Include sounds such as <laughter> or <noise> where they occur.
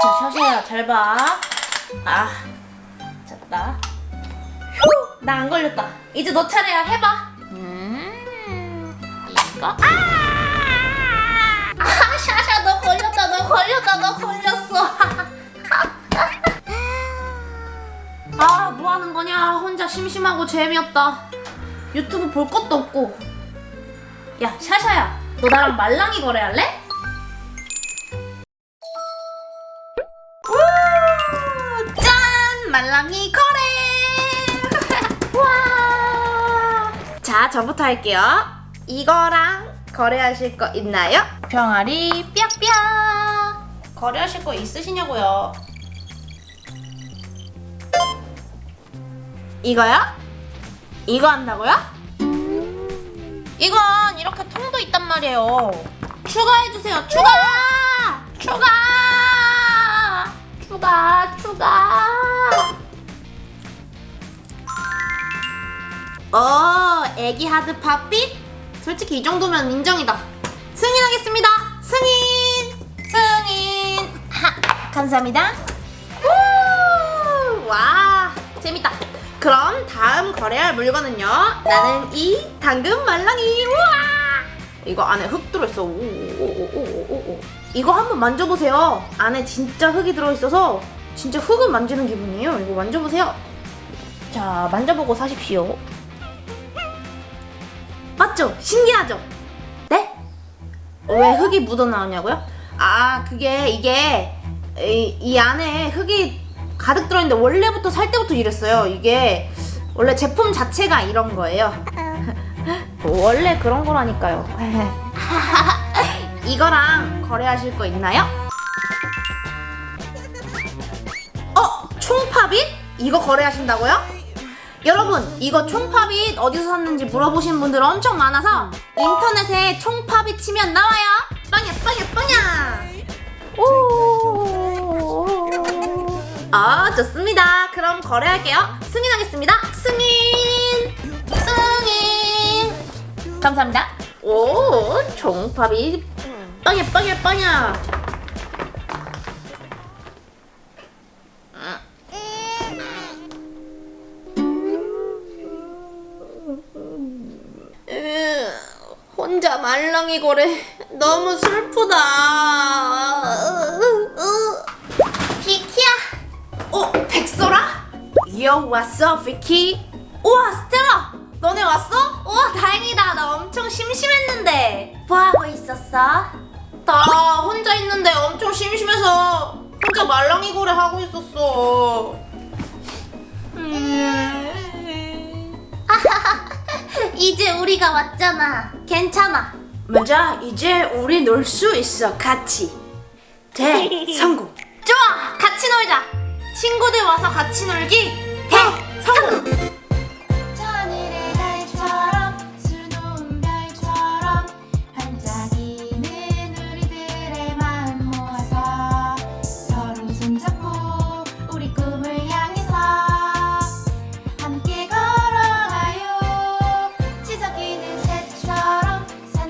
자, 샤샤야, 잘 봐. 아, 됐다. 휴, 나 안 걸렸다. 이제 너 차례야, 해봐. 음, 이거? 아! 아, 샤샤, 너 걸렸다, 너 걸렸다, 너 걸렸어. <laughs> 아, 뭐 하는 거냐? 혼자 심심하고 재미없다. 유튜브 볼 것도 없고. 야, 샤샤야, 너 나랑 말랑이 거래할래? 말랑이 거래! <laughs> 와! 자, 저부터 할게요. 이거랑 거래하실 거 있나요? 병아리 뿅뿅! 거래하실 거 있으시냐고요? 이거요? 이거 한다고요? 이건 이렇게 통도 있단 말이에요. 추가해주세요. 추가! 추가! 추가! 추가! 어, 애기 하드 팝빛? 솔직히 이 정도면 인정이다. 승인하겠습니다. 승인! 승인! 하, 감사합니다. 우! 와, 재밌다. 그럼 다음 거래할 물건은요. 나는 이 당근 말랑이. 우와! 이거 안에 흙 들어있어. 오오오오오오. 이거 한번 만져보세요. 안에 진짜 흙이 들어있어서 진짜 흙을 만지는 기분이에요. 이거 만져보세요. 자, 만져보고 사십시오. 맞죠? 신기하죠? 네? 왜 흙이 묻어나오냐고요? 아, 그게 이게 이, 이 안에 흙이 가득 들어있는데 원래부터 살 때부터 이랬어요. 이게 원래 제품 자체가 이런 거예요. <laughs> 원래 그런 거라니까요. <laughs> 이거랑 거래하실 거 있나요? 어? 총팝잇? 이거 거래하신다고요? 여러분 이거 총팝잇 어디서 샀는지 물어보신 분들 엄청 많아서 인터넷에 총팝잇 치면 나와요. 빵야 빵야 빵야! 오. 아 좋습니다. 그럼 거래할게요. 승인하겠습니다. 승인! 승인! 감사합니다. 오 총팝잇 빵야 빵야 빵야 혼자 말랑이 거래 너무 슬프다. 비키야. 어, 백설아? 요 왔어, 비키? 우와, 스텔라. 너네 왔어? 우와, 다행이다. 나 엄청 심심했는데. 뭐 하고 있었어? 나 혼자 있는데 엄청 심심해서 혼자 말랑이 거래 하고 있었어. 음. <laughs> 이제 우리가 왔잖아. 괜찮아. 맞아. 이제 우리 놀 수 있어. 같이. 대 <laughs> 성공. 좋아. 같이 놀자. 친구들 와서 같이 놀기. 대